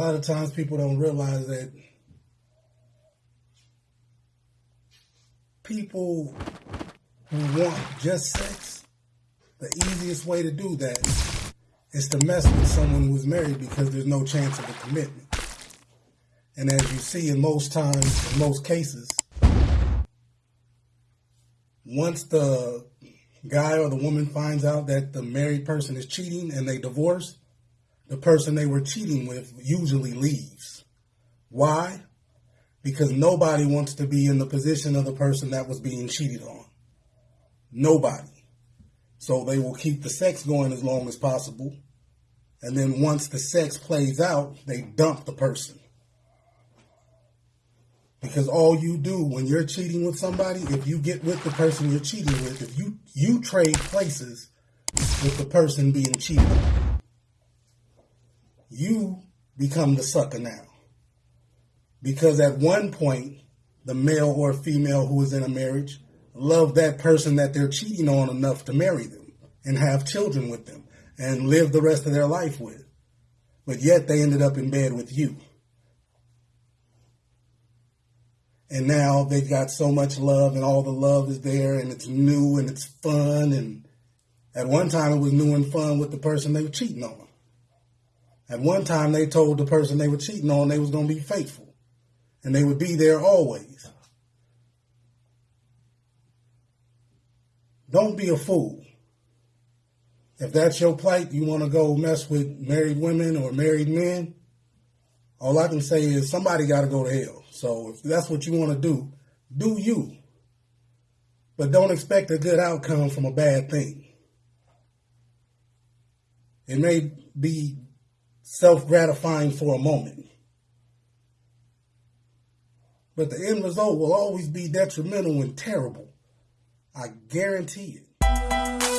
lot of times people don't realize that people who want just sex, the easiest way to do that is to mess with someone who is married because there's no chance of a commitment. And as you see in most times, in most cases, once the guy or the woman finds out that the married person is cheating and they divorce, the person they were cheating with usually leaves. Why? Because nobody wants to be in the position of the person that was being cheated on. Nobody. So they will keep the sex going as long as possible. And then once the sex plays out, they dump the person. Because all you do when you're cheating with somebody, if you get with the person you're cheating with, if you you trade places with the person being cheated you become the sucker now. Because at one point, the male or female who is in a marriage loved that person that they're cheating on enough to marry them and have children with them and live the rest of their life with. But yet they ended up in bed with you. and now they've got so much love and all the love is there and it's new and it's fun and at one time it was new and fun with the person they were cheating on at one time they told the person they were cheating on they was going to be faithful and they would be there always don't be a fool if that's your plight you want to go mess with married women or married men all i can say is somebody got to go to hell so if that's what you want to do, do you. But don't expect a good outcome from a bad thing. It may be self gratifying for a moment, but the end result will always be detrimental and terrible. I guarantee it.